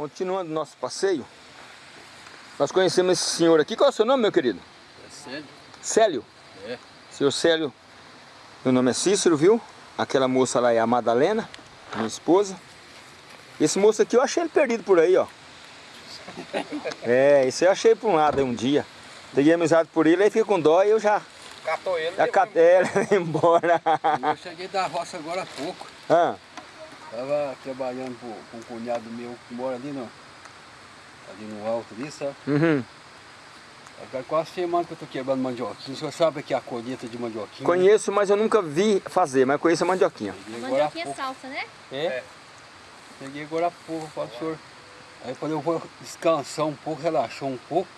Continuando nosso passeio, nós conhecemos esse senhor aqui. Qual é o seu nome, meu querido? É Célio. Célio? É. Senhor Célio, meu nome é Cícero, viu? Aquela moça lá é a Madalena, minha esposa. Esse moço aqui eu achei ele perdido por aí, ó. É, isso eu achei por um lado aí um dia. Peguei amizade por ele, aí fica com dó e eu já... Catou ele Já catei ele embora. Eu cheguei da roça agora há pouco. Ah, Tava trabalhando com, com um cunhado meu que mora ali no, ali no alto ali, sabe? uhum. Agora quase semana que eu tô quebrando mandioquinha. O senhor sabe que é a colheita de mandioquinha? Conheço, mas eu nunca vi fazer, mas conheço a mandioquinha. Peguei há Mandioquinha pouco. salsa, né? É. Peguei agora há pouco, falo, senhor. Aí quando eu vou descansar um pouco, relaxar um pouco,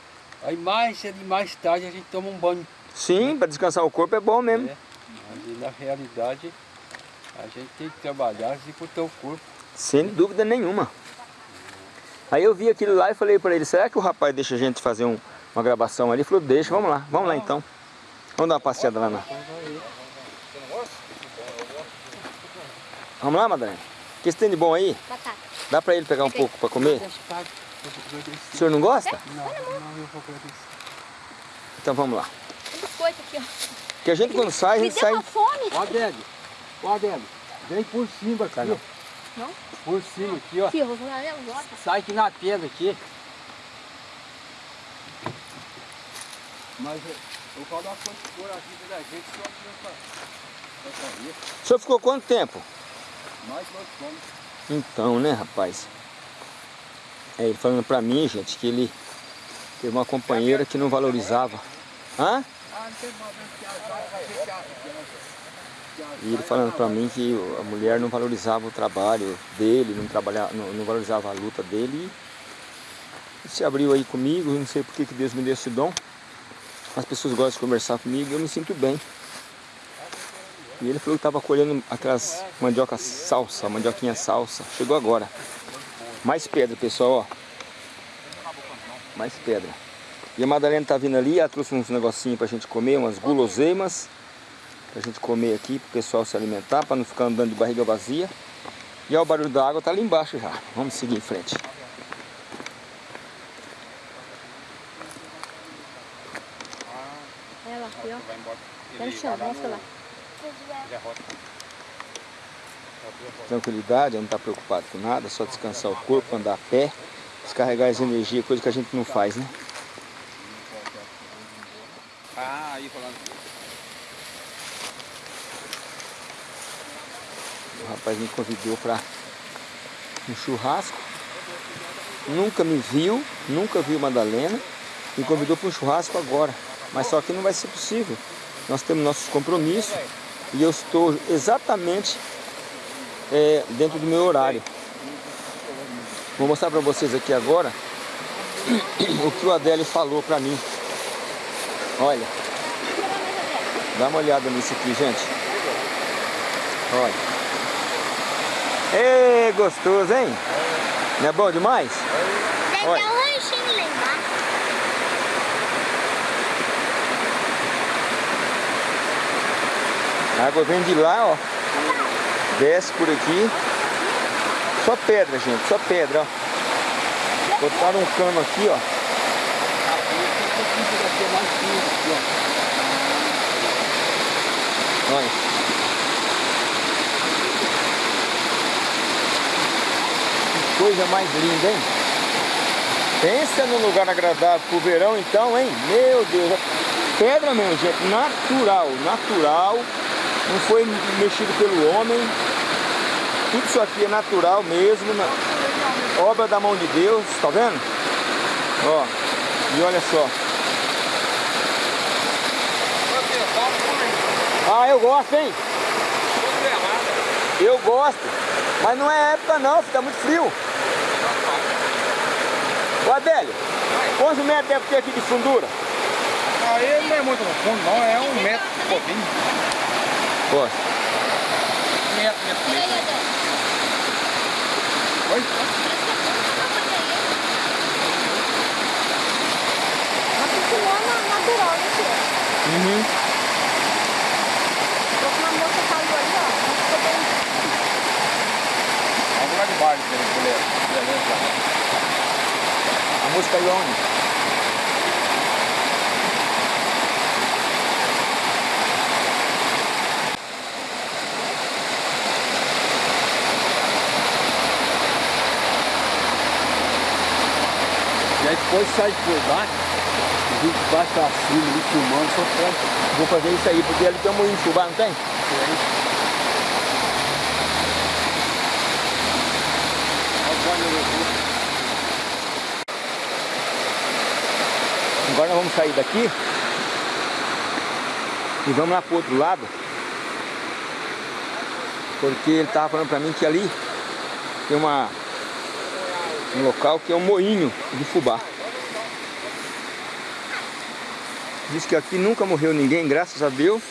aí mais cedo e mais tarde a gente toma um banho. Sim, para descansar o corpo é bom mesmo. né? Mas na realidade a gente tem que trabalhar e com o teu corpo. Sem dúvida nenhuma. Aí eu vi aquilo lá e falei para ele, será que o rapaz deixa a gente fazer um- uma gravação ali? Ele falou, deixa, vamos lá, vamos lá então. Vamos dar uma passeada lá. Na... Vamos lá, Madalena? O que você tem de bom aí? Batata. Dá para ele pegar um pouco para comer? O senhor não gosta? Não, não, eu vou agradecer. Então vamos lá. Um biscoito aqui, ó. Porque a gente quando sai, a Me gente deu sai... uma fome. Ó, ó, Adélio, vem por cima aqui, não. Não? Por cima aqui, ó. Aqui, eu vou. Sai aqui na pedra aqui. Mas eu, eu falo uma coisa que for a vida da gente, só que eu fazer. O senhor ficou quanto tempo? Mais nós fomos. Então, né, rapaz? É, ele falando pra mim, gente, que ele teve uma companheira que não valorizava. Hã? Ah, não tem problema que a vaca E ele falando pra mim que a mulher não valorizava o trabalho dele, não, trabalhava, não, não valorizava a luta dele. E se abriu aí comigo, não sei por que Deus me deu esse dom. As pessoas gostam de conversar comigo eu me sinto bem. E ele falou que estava colhendo aquelas mandioca salsa, mandioquinha salsa. Chegou agora. Mais pedra, pessoal, ó. Mais pedra. E a Madalena tá vindo ali, ela trouxe uns negocinhos pra gente comer, umas guloseimas. Pra gente comer aqui, pro pessoal se alimentar, pra não ficar andando de barriga vazia. E ó, o barulho da água tá ali embaixo já. Vamos seguir em frente. Ela aqui, ó. Tá no chão, mostra lá. Tranquilidade, não tá preocupado com nada, só descansar o corpo, andar a pé, descarregar as energias, coisa que a gente não faz, né? Ah, aí falando. Rapaz me convidou para um churrasco. Nunca me viu, nunca viu Madalena. Me convidou para um churrasco agora. Mas só que não vai ser possível. Nós temos nossos compromissos e eu estou exatamente é, dentro do meu horário. Vou mostrar para vocês aqui agora o que o Adélio falou para mim. Olha, dá uma olhada nisso aqui, gente. Olha. Ê, gostoso, hein? Não é bom demais? Olha. um lanchinho lá embaixo. A água vem de lá, ó. Desce por aqui. Só pedra, gente, só pedra, ó. Botaram um cano aqui, ó. Olha. Coisa mais linda, hein? Pensa num lugar agradável pro verão então, hein? Meu Deus. Pedra mesmo, gente. Natural, natural. Não foi mexido pelo homem. Tudo isso aqui é natural mesmo. na- Obra da mão de Deus, tá vendo? Ó. E olha só. Ah, eu gosto, hein? Eu gosto. Mas não é época não, fica muito frio. Ô Adélio, quantos metros deve ter aqui de fundura? Aí não é muito no fundo, não, é um metro e pouquinho. Ó, Um metro, metro Adé? Oi? Piscinona natural, né, tio? uhum. Uma moça caiu ali, ó. Ficou bem. Vamos lá de baixo, beleza? Beleza. Moça caiu aonde? E aí depois sai por baixo, vem de baixo pra cima, ali filmando, só pode. Vou fazer isso aí, porque ali tem um moinho de fubá, não tem? Agora nós vamos sair daqui e vamos lá pro outro lado. Porque ele tava falando pra mim que ali tem uma, um local que é um moinho de fubá. Diz que aqui nunca morreu ninguém, graças a Deus.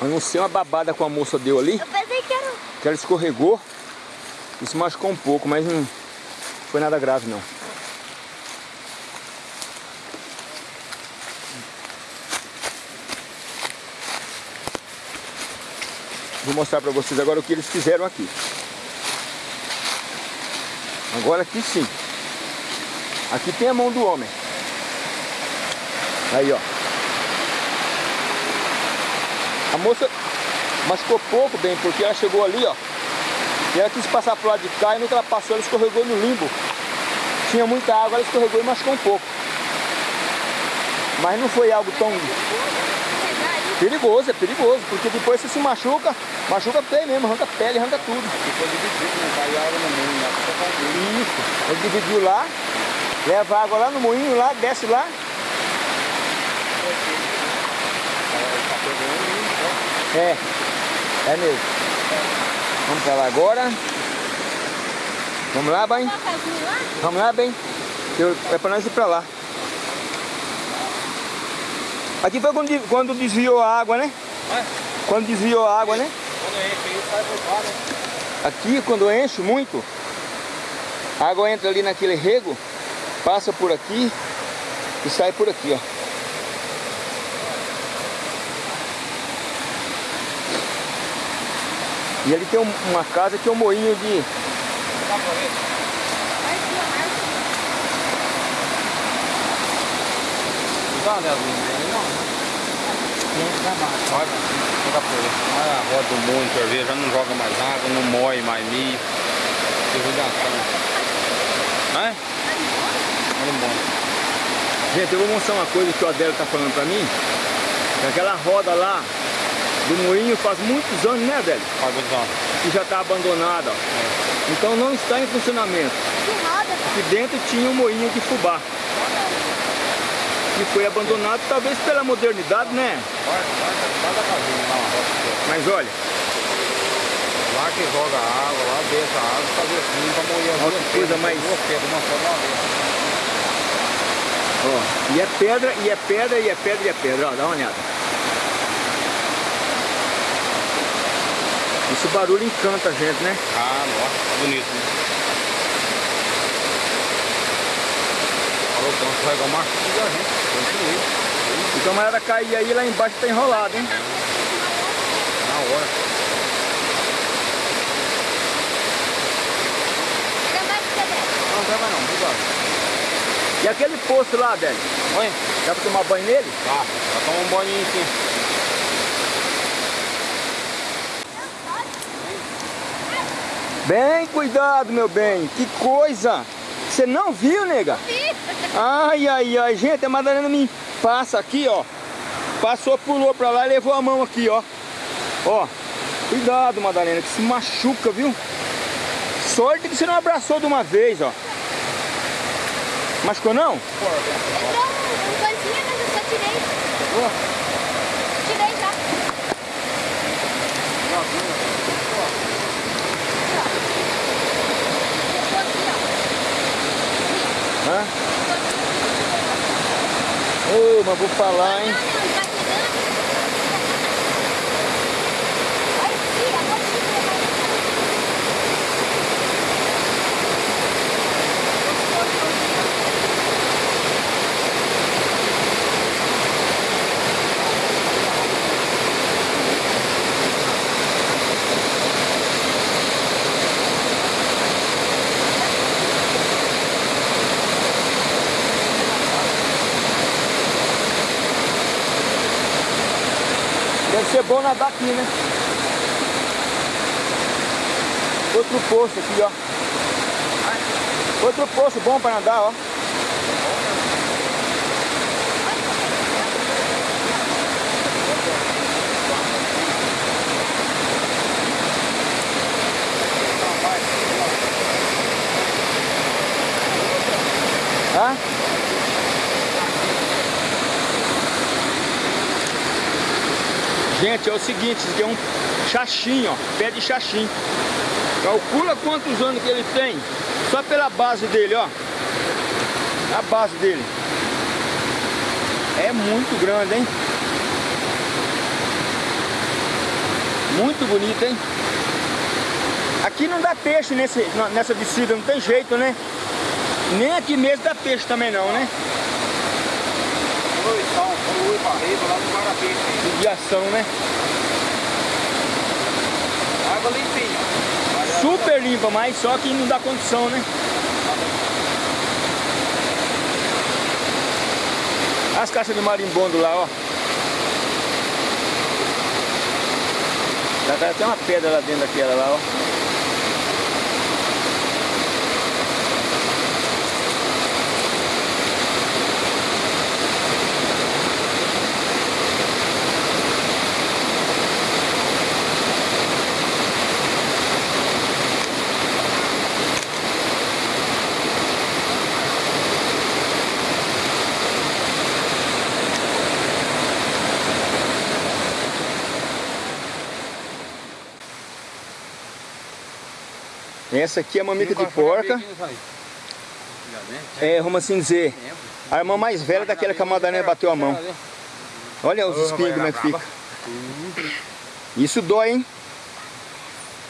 A não ser uma babada com a moça deu ali, Eu pensei que era... que ela escorregou e se machucou um pouco, mas não foi nada grave não. Vou mostrar pra vocês agora o que eles fizeram aqui. Agora aqui sim. Aqui tem a mão do homem. Aí, ó. A moça machucou pouco bem, porque ela chegou ali, ó. E ela quis passar pro lado de cá e não ultrapassou, ela escorregou no limbo. Tinha muita água, ela escorregou e machucou um pouco. Mas não foi algo tão perigoso, é perigoso, porque depois você se machuca, machuca feio mesmo, arranca pele, arranca tudo. Depois dividir, não cai água no meio, né? Só fazer. Isso. Ele dividiu lá, leva a água lá no moinho, lá, desce lá. É, é mesmo. Vamos pra lá agora. Vamos lá, bem? Lá? Vamos lá, bem. Eu- É pra nós ir pra lá. Aqui foi quando, quando desviou a água, né? Vai. Quando desviou a água, né? Quando enche aí, sai por lá, né? Aqui, quando enche muito, a água entra ali naquele rego, passa por aqui e sai por aqui, ó. E ali tem um- uma casa que é um moinho de... Dá Olha, aí. Olha a roda do mundo, quer ver? Já não joga mais água, não moe mais milho. Irrigação. Né? Olha o monte. Gente, eu vou mostrar uma coisa que o Adélio tá falando pra mim. Que aquela roda lá do moinho faz muitos anos, né, Adélio? Pagozão. Que já tá abandonada, ó. Então não está em funcionamento. Que roda. Aqui dentro tinha um moinho de fubá. Que foi abandonado talvez pela modernidade, né? Mas olha, Lá que joga água, lá deixa a água, fazer assim pra Olha duas que coisa mais- ó, e é pedra, e é pedra, e é pedra, e é pedra, ó, dá uma olhada. Esse barulho encanta a gente, né? Ah, nossa, bonito, né? Falou, então, vai igual macho da gente. Continue. O camarada cair aí lá embaixo tá enrolado, hein? Na hora. Mais. Não, vai não, obrigado. E aquele poço lá, Adélio, Oi? dá pra tomar banho nele? Tá, vai tomar um banho aqui. Bem cuidado, meu bem, que coisa! Você não viu, nega? Ai, ai, ai, gente, a Madalena me passa aqui, ó. Passou, pulou pra lá e levou a mão aqui, ó. Ó, cuidado, Madalena, que se machuca, viu? Sorte que você não abraçou de uma vez, ó. Machucou não? Entrou um, coisinha, mas eu só tirei. Tirei já. Ficou aqui, Hã? Ô, mas vou falar, hein? Não, não, tá chegando. Vai, tira, pode tirar. Deve ser bom nadar aqui, né? Outro poço aqui, ó. Outro poço bom para nadar, ó. Hã? Gente, é o seguinte, isso aqui é um xaxim, ó, pé de xaxim. Calcula quantos anos que ele tem, só pela base dele, ó. A base dele. É muito grande, hein? Muito bonito, hein? Aqui não dá peixe nesse, nessa descida, não tem jeito, né? Nem aqui mesmo dá peixe também não, né? Oi, barreiro, lá no Guarapeixe. Judiação, né? Água limpinha. Super limpa, mas só que não dá condição, né? As caixas de marimbondo lá, ó. Já tá até uma pedra lá dentro daquela lá, ó. Essa aqui é a mamica de porca. É, vamos assim dizer, a irmã mais velha daquela que a Madalena bateu a mão. Olha os espinhos como é que fica. Isso dói, hein?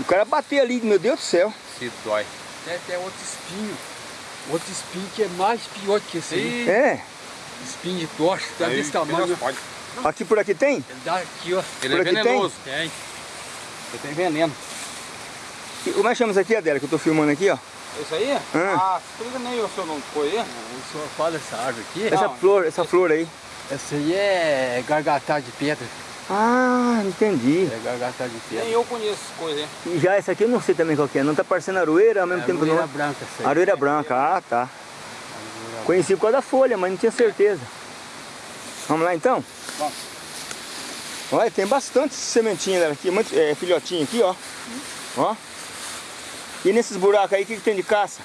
O cara bater ali, meu Deus do céu. Se dói. Tem até outro espinho. Outro espinho que é mais pior que esse aí. É. Espinho de tocha, tá desse tamanho. Aqui por aqui tem? Ele dá aqui, ó. Ele Por é aqui tem? venenoso. Tem. Ele tem veneno. Como é que chama isso aqui, Adela, que eu tô filmando aqui, ó? Isso aí? Ah, explica nem o seu nome foi aí. O senhor fala essa árvore aqui. Essa Não. flor, essa flor aí. Essa aí é gargatá de pedra. Ah, entendi. É gargatá de pedra. Nem eu conheço essa coisa aí. E já essa aqui eu não sei também qual que é. Não tá parecendo aroeira ao mesmo é tempo aroeira não. branca essa aí. Aroeira branca, ah tá. Conheci por causa da folha, mas não tinha certeza. Vamos lá então? Vamos. Olha, tem bastante sementinha dela aqui, muito, é, filhotinho aqui, ó. Ó. E nesses buracos aí, o que, que tem de caça?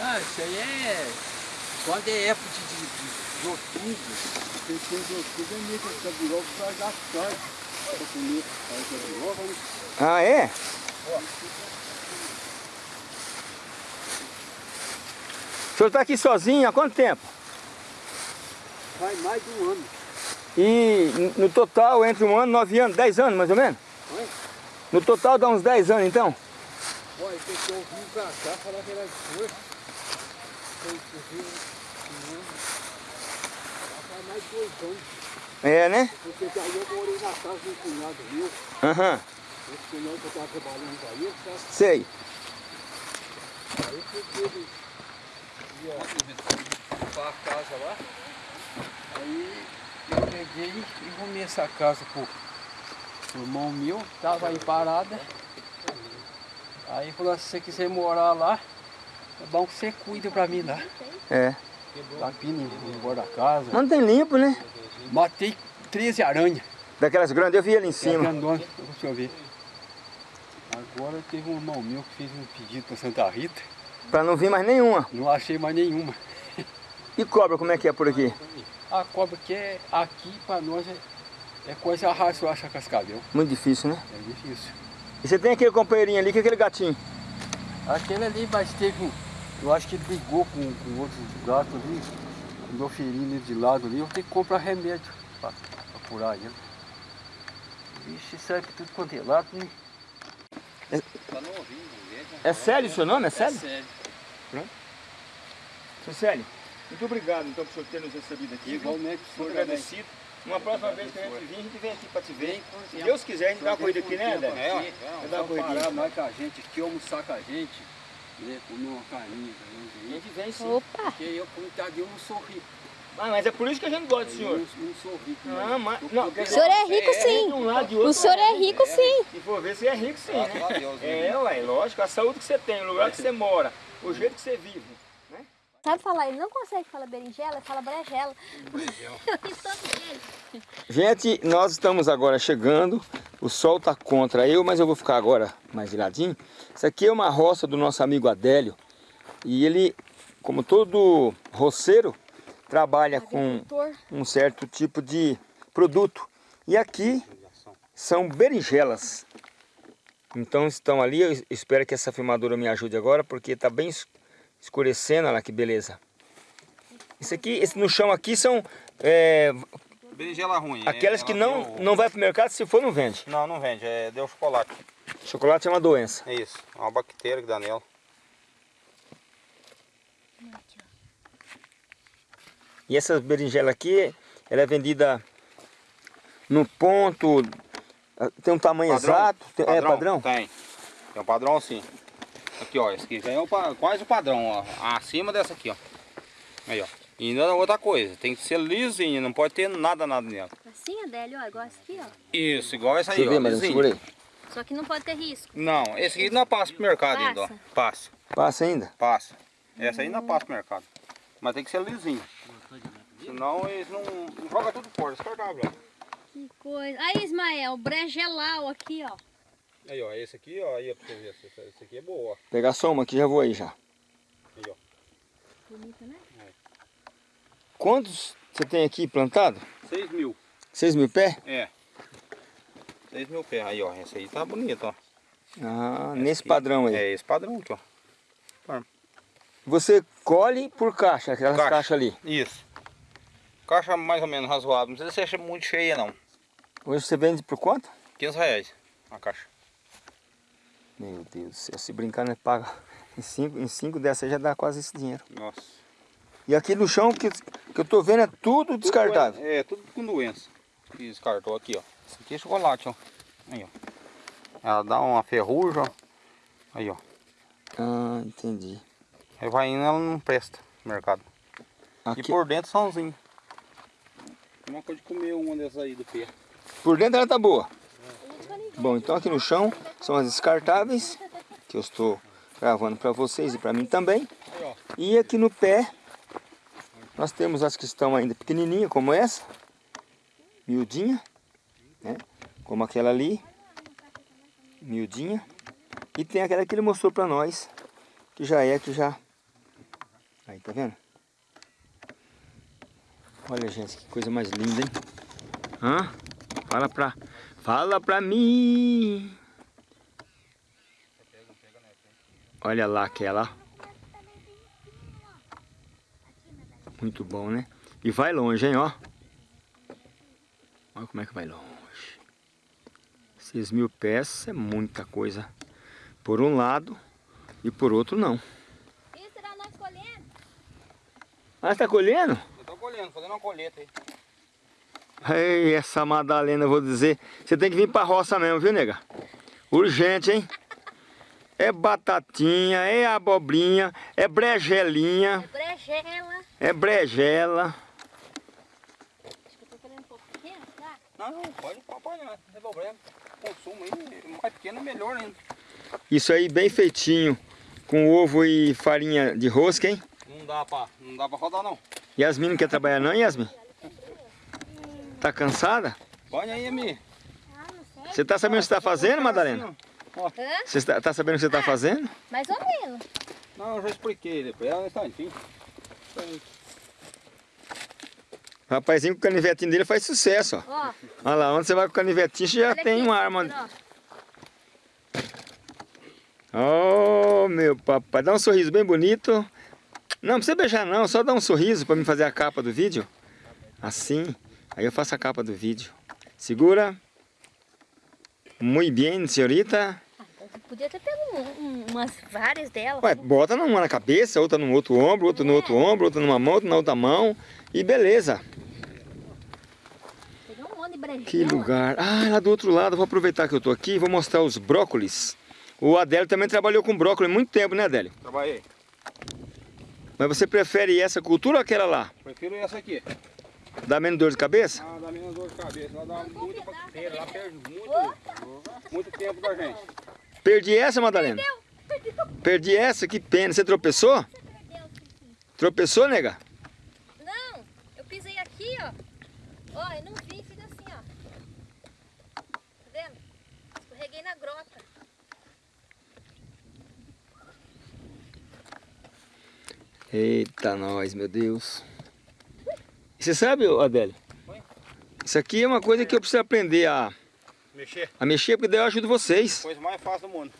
Ah, isso aí é... Quando é época de, de, outubro, tem tem de outubro, é meio que essa biroga pra dar. Pra comer essa biroga, né? Ah, é? O senhor tá aqui sozinho há quanto tempo? Faz mais de um ano. E no total, entre um ano, nove anos, dez anos mais ou menos? Oi? No total dá uns dez anos então? Olha, tem que ouvir pra cá, falar que era de força. Tem que ouvir faz mais dois anos. É, né? Porque daí eu morei na casa de um cunhado meu. Aham, Esse cunhado que eu estava trabalhando aí, eu tava, sei. aí porque ele ia limpar a casa lá. Aí eu peguei e arrumei essa casa pro, pro irmão meu, tava aí parada. Aí falou, se você quiser morar lá, é bom que você cuida pra mim lá. É. Lapina embora da casa. Mantém limpo, né? Matei 13 aranhas. Daquelas grandes, eu vi ali em cima. grandona, deixa eu ver. Agora teve um irmão meu que fez um pedido para Santa Rita. Pra não vir mais nenhuma. Não achei mais nenhuma. E cobra, como é que é por aqui? A cobra que é aqui para nós é, é coisa rara se eu achar cascavel. Muito difícil, né? É difícil. E você tem aquele companheirinho ali, que é aquele gatinho? Aquele ali, mas teve um. Eu acho que ele brigou com, com outro gato ali. Andou ferindo ele de lado ali. Eu tenho que comprar remédio para curar ele. Vixe, serve que tudo quanto é lado, né? Tá no ouvindo, gente. É Célio o seu nome? É Célio? sério. Seu Célio, muito obrigado então por o senhor ter nos recebido aqui. Igualmente, Muito senhor agradecido. Uma próxima vez que a gente vir, a gente vem aqui para te ver. Se. Deus quiser, a gente dá uma corrida aqui, né, André? É, Vai dar uma corridinha. mais com a gente aqui, almoçar com a gente, né, comer uma carninha com a gente vem sim. Opa! Porque eu, como tá eu não sou rico. Ah, mas é por isso que a gente gosta do Eu senhor. não, não sou rico, Ah, mas... Não, quer O dizer, senhor é rico sim. lado de outro. O senhor é rico sim. Se for ver, você é rico sim, né? Deus, É, ué, lógico. A saúde que você tem, o lugar que você mora, o jeito que você vive. Sabe falar? Ele não consegue falar berinjela, ele fala brejela. Gente, nós estamos agora chegando. O sol está contra eu, mas eu vou ficar agora mais viradinho. Isso aqui é uma roça do nosso amigo Adélio. E ele, como todo roceiro, trabalha com um certo tipo de produto. E aqui são berinjelas. Então estão ali, eu espero que essa filmadora me ajude agora, porque está bem escurecendo, olha lá que beleza. Isso aqui, esse no chão aqui são é, Berinjela ruim. é, aquelas que ela não, deu- não vai para o mercado, se for não vende. Não, não vende, é, deu chocolate. Chocolate é uma doença. É isso, é uma bactéria que dá nela. E essa berinjela aqui, ela é vendida no ponto, tem um tamanho exato, tem- é padrão? Tem. Tem um padrão assim. Aqui, ó, esse aqui já é o, quase o padrão, ó. Acima dessa aqui, ó. Aí, ó. E ainda outra coisa, tem que ser lisinho, não pode ter nada, nada nela. Assim, Adélio, ó, igual esse aqui, ó. Isso, igual essa aí, ver, ó, mas eu lisinho. segurei. Só que não pode ter risco. Não, esse aqui não passa pro mercado ainda, ó. Passa? Passa, Passa ainda? passa. Essa aí não passa pro mercado. Mas tem que ser lisinho. Senão eles não, não jogam tudo fora, descartável, ó. Que coisa. Aí, Ismael, bregelau aqui, ó. Aí, ó, esse aqui, ó, aí, ó, pra você ver, esse, esse aqui é boa, ó. Pegar só uma aqui, já vou aí já. Aí, ó. Bonita, né? Quantos você tem aqui plantado? 6 mil. 6 mil pés? É. 6 mil pés. Aí, ó. Esse aí tá bonito, ó. Ah, nesse padrão aí. É esse padrão aqui, ó. Você colhe por caixa, aquelas Caixa. caixas ali. Isso. Caixa mais ou menos razoável. Não precisa ser muito cheia, não. Hoje você vende por quanto? 15 reais a caixa. Meu Deus do céu, se brincar, nós paga em 5 em cinco dessas aí já dá quase esse dinheiro. Nossa. E aqui no chão que, que eu tô vendo é tudo descartável. É, tudo com doença. Que descartou aqui, ó. Esse aqui é chocolate, ó. Aí, ó. Ela dá uma ferrugem, ó. Aí, ó. Ah, entendi. Aí vai indo, ela não presta no mercado. E Aqui, por dentro sãozinho. Uma coisa de comer uma dessas aí do pé. por dentro ela tá boa. Bom, então aqui no chão são as descartáveis, que eu estou gravando para vocês e para mim também. E aqui no pé, nós temos as que estão ainda pequenininhas, como essa, miudinha, né? como aquela ali, miudinha. E tem aquela que ele mostrou para nós, que já é, que já... Aí, tá vendo? Olha, gente, que coisa mais linda, hein? Hã? Fala pra... Fala pra mim! Olha lá aquela. Muito bom, né? E vai longe, hein, ó. Olha como é que vai longe. 6 mil pés é muita coisa. Por um lado e por outro não. Isso será nós colhendo? Ah, você tá colhendo? Eu tô colhendo, fazendo uma colheita aí. Ei, essa Madalena, eu vou dizer. Você tem que vir pra roça mesmo, viu, nega? Urgente, hein? É batatinha, é abobrinha, é bregelinha, Brejela. é brejela. Acho que eu tô querendo um pouco pequeno, tá? Não, não, pode apanhar, não tem problema. Consumo aí, mais pequeno é melhor ainda. Isso aí bem feitinho, com ovo e farinha de rosca, hein? Não dá pra, não dá pra rodar não. Yasmin não quer trabalhar não, Yasmin? Tá cansada? Põe aí, Ami. Ah, não sei. Você tá sabendo o que você tá fazendo, Madalena? Você tá, tá sabendo o que você tá fazendo? Mais ou menos. Não, eu já expliquei depois. Ela está, enfim. O rapazinho com o canivetinho dele faz sucesso, ó. Ó, Olha lá, onde você vai com o canivetinho, você já olha tem aqui, uma arma. ó. Oh, meu papai, dá um sorriso bem bonito. Não, não precisa beijar não, só dá um sorriso para me fazer a capa do vídeo. Assim, aí eu faço a capa do vídeo. Segura. Muito bem, senhorita. Você podia ter pego um- um- umas várias delas. Ué, bota uma na cabeça, outra no outro ombro, outra no outro ombro, outra numa mão, outra na outra mão. E beleza. Um. Que lugar. Ah, lá do outro lado, vou aproveitar que eu tô aqui e vou mostrar os brócolis. O Adélio também trabalhou com brócolis há muito tempo, né, Adélio? Trabalhei. Mas você prefere essa cultura ou aquela lá? Prefiro essa aqui. Dá menos dor de cabeça? Ah, dá menos dor de cabeça. Ela dá muita bactéria. Ela perde muito, muito tempo da gente. Perdi essa, Madalena? Perdi essa, que pena. Você tropeçou? Tropeçou, nega? Não, eu pisei aqui, ó. Ó, eu não vi, fica assim, ó. Tá vendo? Escorreguei na grota. Eita, nós, meu Deus. Você sabe, Adélio? Isso aqui é uma coisa que eu preciso aprender a, Mexer. a mexer, porque daí eu ajudo vocês. Coisa mais fácil do mundo.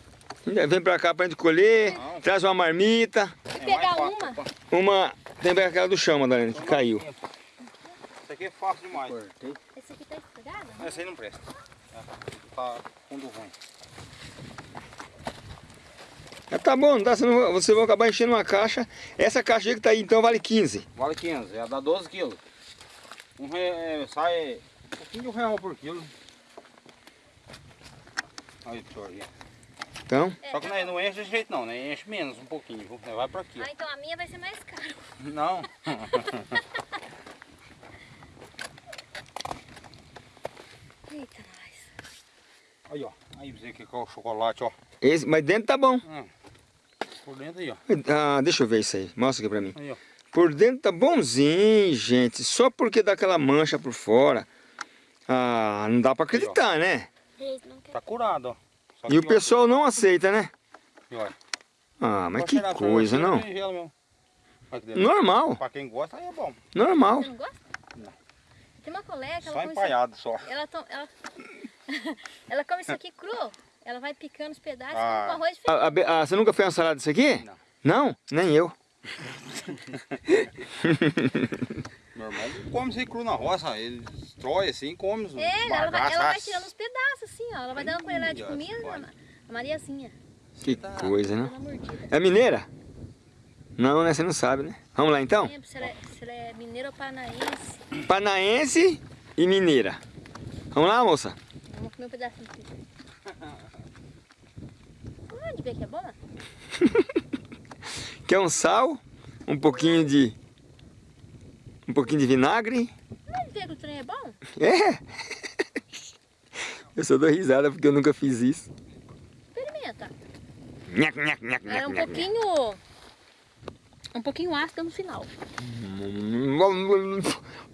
Vem pra cá pra gente colher, Não. traz uma marmita. É pegar uma? Uma. Tem aquela do chão, Madalena, que caiu. Isso aqui é fácil demais. Esse aqui tá estragado? Essa aí não presta. Tá fundo ruim. Mas tá bom, senão vocês vão acabar enchendo uma caixa. Essa caixa aí que tá aí então vale 15. Vale 15, ela dá 12 quilos. Um re... é, sai um pouquinho de um real por quilo. Olha o senhor aqui. Então, É, Só que não, não enche de jeito não, né? Enche menos um pouquinho, viu? Vai pra aqui. Ah, então a minha vai ser mais cara. Não. Eita, nós. Aí, ó. Aí você que é o chocolate, ó. esse, mas dentro tá bom. Hum. Por dentro aí, ó. Ah, deixa eu ver isso aí. Mostra aqui pra mim. Aí, ó. Por dentro tá bonzinho, gente. Só porque dá aquela mancha por fora. Ah, não dá pra acreditar, né? Tá curado, ó. Só E o pessoal não aceita, né? olha, Ah, mas que coisa, não? Normal, Pra quem gosta, aí é bom. normal. Você não gosta? Não. Tem uma colega, Só ela come, isso, empalhado só. ela, to- ela, ela come isso aqui cru. Ela vai picando os pedaços Ah. com arroz feijão. Ah, a ah, você nunca fez uma salada disso aqui? Não. Não? Nem eu. Meu irmão ele come isso aí cru na roça, ele destrói assim, come os É, ela vai, ela vai tirando os pedaços assim, ó. Ela vai dando uma colherada de comida, a Mariazinha, Que coisa, né? É mineira? Não, né? Você não sabe, né? Vamos lá então? Não lembro se ela, é, se ela é mineira ou paranaense. Panaense e mineira. Vamos lá, moça? Vamos comer um pedacinho aqui. Ah, de ver que é bom? Quer um sal, um pouquinho de... Um pouquinho de vinagre. De ver que o trem é bom? É! Eu só dou risada porque eu nunca fiz isso. Experimenta. Nhac, nhac, nhac, é um nhac, nhac. pouquinho... Um pouquinho ácida no final.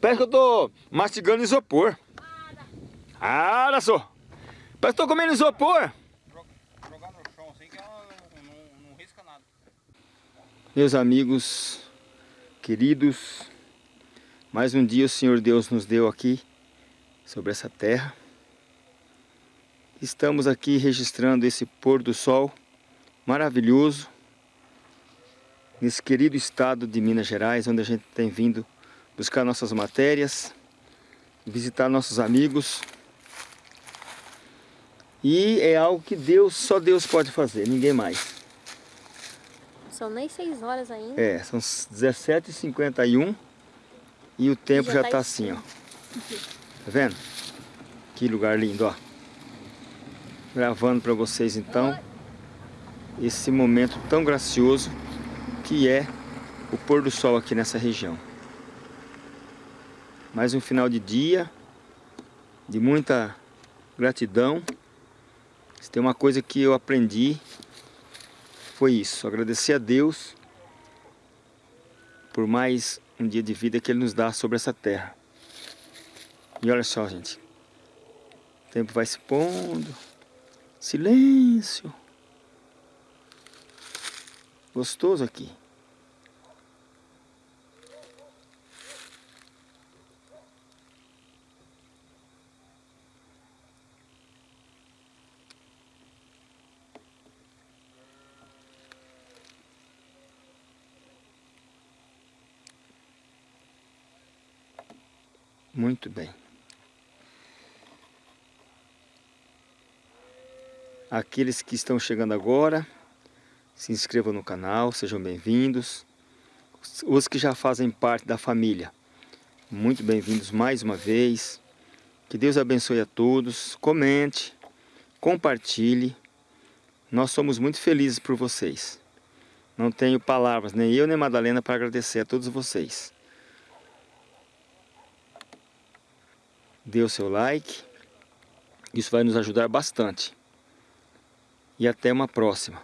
Parece que eu tô mastigando isopor. Ah, olha só. Parece que eu tô comendo isopor. Jogar no chão assim que ela não, não, não risca nada. Meus amigos, queridos, mais um dia o Senhor Deus nos deu aqui sobre essa terra. Estamos aqui registrando esse pôr do sol maravilhoso nesse querido estado de Minas Gerais, onde a gente tem vindo buscar nossas matérias, visitar nossos amigos. E é algo que Deus, só Deus pode fazer, ninguém mais. São nem seis horas ainda. É, são 17h51 e o tempo Já já tá tá assim, ó. Tá vendo? Que lugar lindo, ó. Gravando para vocês então esse momento tão gracioso que é o pôr do sol aqui nessa região. Mais um final de dia de muita gratidão. Se tem uma coisa que eu aprendi foi isso, agradecer a Deus por mais um dia de vida que Ele nos dá sobre essa terra. E olha só, gente, o tempo vai se pondo, silêncio, gostoso aqui. Muito bem. Aqueles que estão chegando agora, se inscrevam no canal, sejam bem-vindos. Os que já fazem parte da família, muito bem-vindos mais uma vez. Que Deus abençoe a todos. Comente, compartilhe. Nós somos muito felizes por vocês. Não tenho palavras, nem eu nem Madalena, para agradecer a todos vocês. Dê o seu like. Isso vai nos ajudar bastante. E até uma próxima.